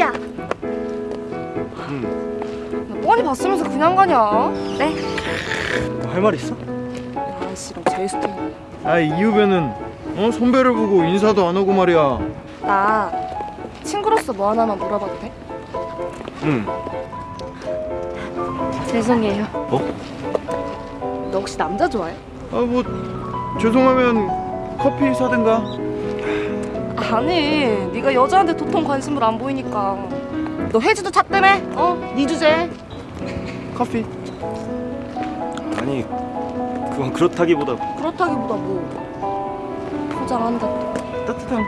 야! 응. 야, 뻔히 봤으면서 그냥 가냐? 네? 할말 있어? 아씨랑 제일 스타일 아 이 후배는 어 선배를 보고 인사도 안 하고 말이야 나 친구로서 뭐 하나만 물어봐도 돼? 응 죄송해요 어? 너 혹시 남자 좋아해? 아 뭐 죄송하면 커피 사든가 아니 네가 여자한테 도통 관심을 안 보이니까 너 혜지도 찾다며? 어? 네 주제 커피 아니 그건 그렇다기보다 그렇다기보다 뭐 포장한다 또. 따뜻한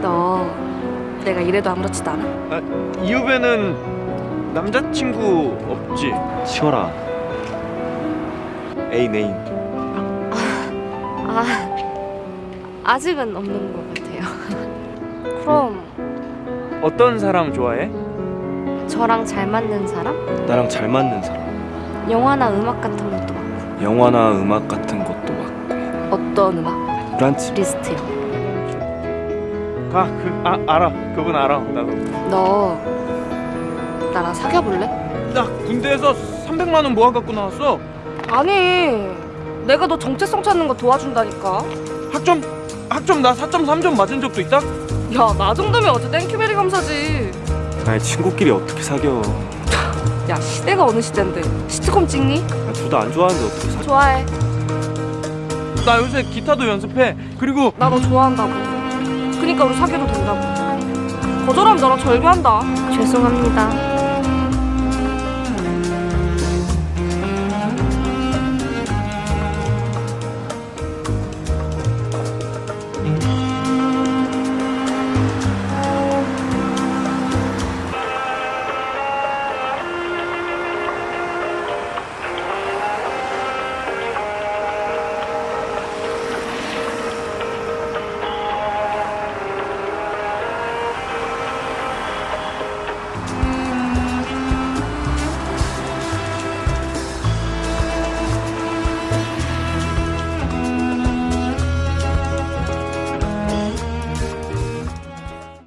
너 내가 이래도 아무렇지도 않아? 아 이 후배는 남자친구 없지? 치워라 애인 애인 아아 직은 없는 것 같아요. 그럼 어떤 사람 좋아해? 저랑 잘 맞는 사람? 나랑 잘 맞는 사람. 영화나 음악 같은 것도 많고. 영화나 음악 같은 것도 맞고. 어떤 음악? 브란치. 리스트요. 아 그 아 알아. 그분 알아. 나도. 너 나랑 사귀어볼래? 나 군대에서 300만 원 모아 갖고 나왔어. 아니 내가 너 정체성 찾는 거 도와준다니까. 학점 학점 나 4.3점 맞은 적도 있다? 야 나 정도면 어제 thank you very 감사지. 아니 친구끼리 어떻게 사겨? 야 시대가 어느 시대인데? 시트콤 찍니? 둘 다 안 좋아하는데 어떻게 사겨? 좋아해. 나 요새 기타도 연습해. 그리고 나 너 좋아한다고. 그니까 우리 사귀어도 된다고. 거절하면 너랑 절교한다. 죄송합니다